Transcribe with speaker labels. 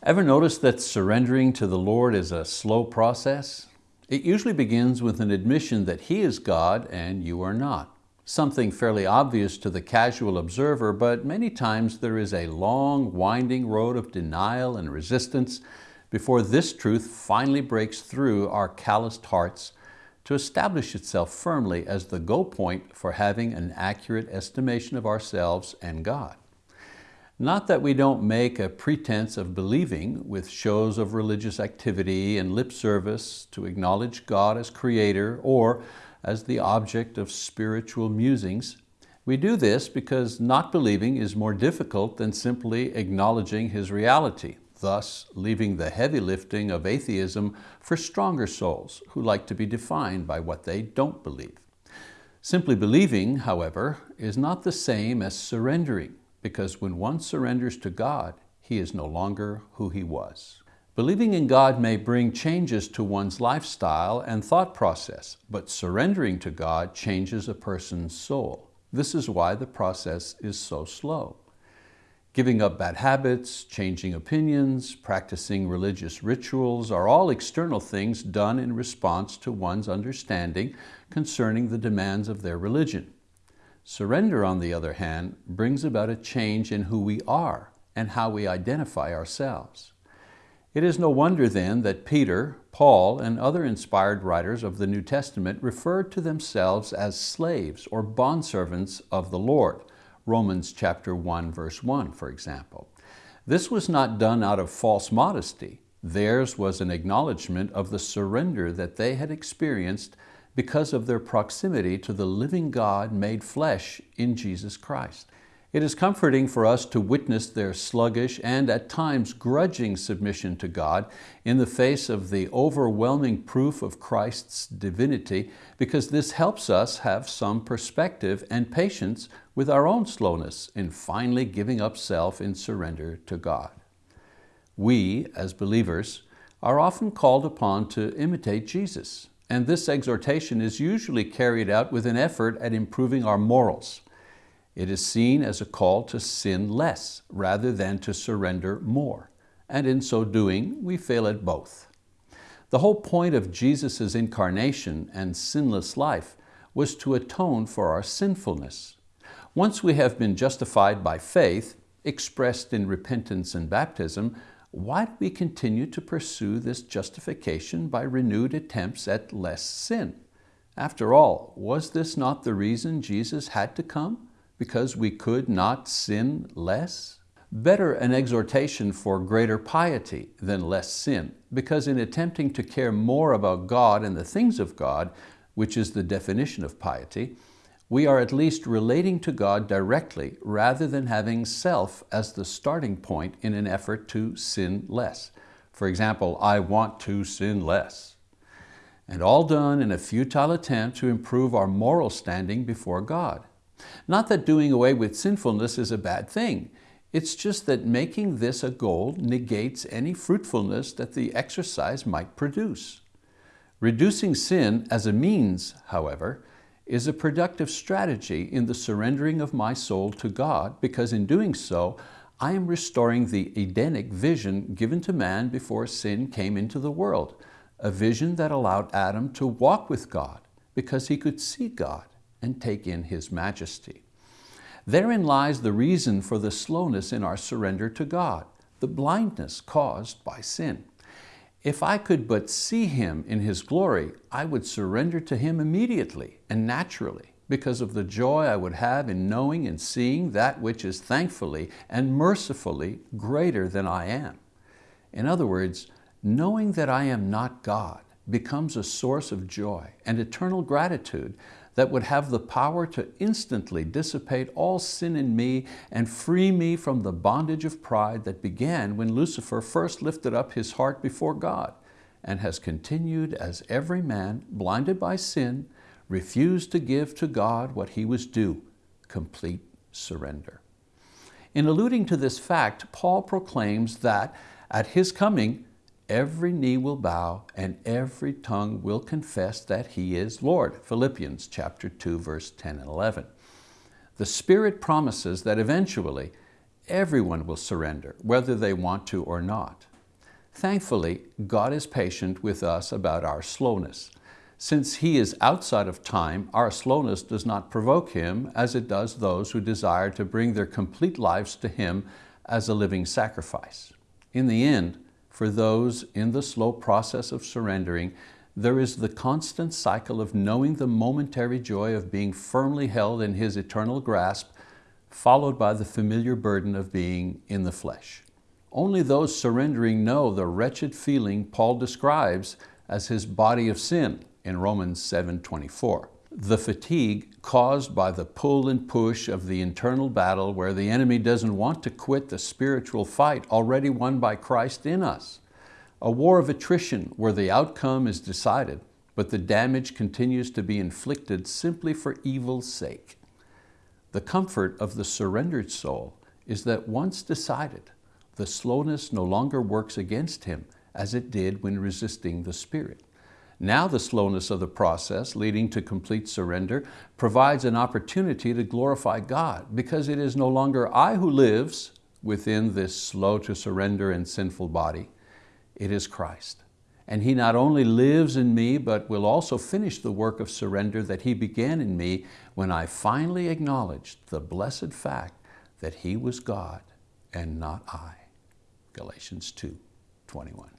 Speaker 1: Ever notice that surrendering to the Lord is a slow process? It usually begins with an admission that He is God and you are not. Something fairly obvious to the casual observer, but many times there is a long, winding road of denial and resistance before this truth finally breaks through our calloused hearts to establish itself firmly as the go point for having an accurate estimation of ourselves and God. Not that we don't make a pretense of believing with shows of religious activity and lip service to acknowledge God as creator or as the object of spiritual musings. We do this because not believing is more difficult than simply acknowledging His reality, thus leaving the heavy lifting of atheism for stronger souls who like to be defined by what they don't believe. Simply believing, however, is not the same as surrendering because when one surrenders to God, he is no longer who he was. Believing in God may bring changes to one's lifestyle and thought process, but surrendering to God changes a person's soul. This is why the process is so slow. Giving up bad habits, changing opinions, practicing religious rituals are all external things done in response to one's understanding concerning the demands of their religion. Surrender, on the other hand, brings about a change in who we are and how we identify ourselves. It is no wonder then that Peter, Paul, and other inspired writers of the New Testament referred to themselves as slaves or bondservants of the Lord. Romans chapter 1, verse 1, for example. This was not done out of false modesty. Theirs was an acknowledgement of the surrender that they had experienced because of their proximity to the living God made flesh in Jesus Christ. It is comforting for us to witness their sluggish and at times grudging submission to God in the face of the overwhelming proof of Christ's divinity because this helps us have some perspective and patience with our own slowness in finally giving up self in surrender to God. We, as believers, are often called upon to imitate Jesus and this exhortation is usually carried out with an effort at improving our morals. It is seen as a call to sin less rather than to surrender more. And in so doing, we fail at both. The whole point of Jesus' incarnation and sinless life was to atone for our sinfulness. Once we have been justified by faith, expressed in repentance and baptism, why do we continue to pursue this justification by renewed attempts at less sin? After all, was this not the reason Jesus had to come? Because we could not sin less? Better an exhortation for greater piety than less sin, because in attempting to care more about God and the things of God, which is the definition of piety, we are at least relating to God directly rather than having self as the starting point in an effort to sin less. For example, I want to sin less. And all done in a futile attempt to improve our moral standing before God. Not that doing away with sinfulness is a bad thing. It's just that making this a goal negates any fruitfulness that the exercise might produce. Reducing sin as a means, however, is a productive strategy in the surrendering of my soul to God because in doing so, I am restoring the Edenic vision given to man before sin came into the world, a vision that allowed Adam to walk with God because he could see God and take in His majesty. Therein lies the reason for the slowness in our surrender to God, the blindness caused by sin. If I could but see Him in His glory, I would surrender to Him immediately and naturally because of the joy I would have in knowing and seeing that which is thankfully and mercifully greater than I am. In other words, knowing that I am not God becomes a source of joy and eternal gratitude that would have the power to instantly dissipate all sin in me and free me from the bondage of pride that began when Lucifer first lifted up his heart before God and has continued as every man, blinded by sin, refused to give to God what he was due, complete surrender. In alluding to this fact, Paul proclaims that at His coming, every knee will bow and every tongue will confess that He is Lord. Philippians chapter 2, verse 10 and 11. The Spirit promises that eventually everyone will surrender, whether they want to or not. Thankfully, God is patient with us about our slowness. Since He is outside of time, our slowness does not provoke Him as it does those who desire to bring their complete lives to Him as a living sacrifice. In the end, for those in the slow process of surrendering, there is the constant cycle of knowing the momentary joy of being firmly held in His eternal grasp, followed by the familiar burden of being in the flesh. Only those surrendering know the wretched feeling Paul describes as his body of sin in Romans 7.24. The fatigue caused by the pull and push of the internal battle where the enemy doesn't want to quit the spiritual fight already won by Christ in us. A war of attrition where the outcome is decided, but the damage continues to be inflicted simply for evil's sake. The comfort of the surrendered soul is that once decided, the slowness no longer works against him as it did when resisting the Spirit. Now the slowness of the process leading to complete surrender provides an opportunity to glorify God because it is no longer I who lives within this slow to surrender and sinful body. It is Christ. And He not only lives in me, but will also finish the work of surrender that He began in me when I finally acknowledged the blessed fact that He was God and not I. Galatians 2, 21.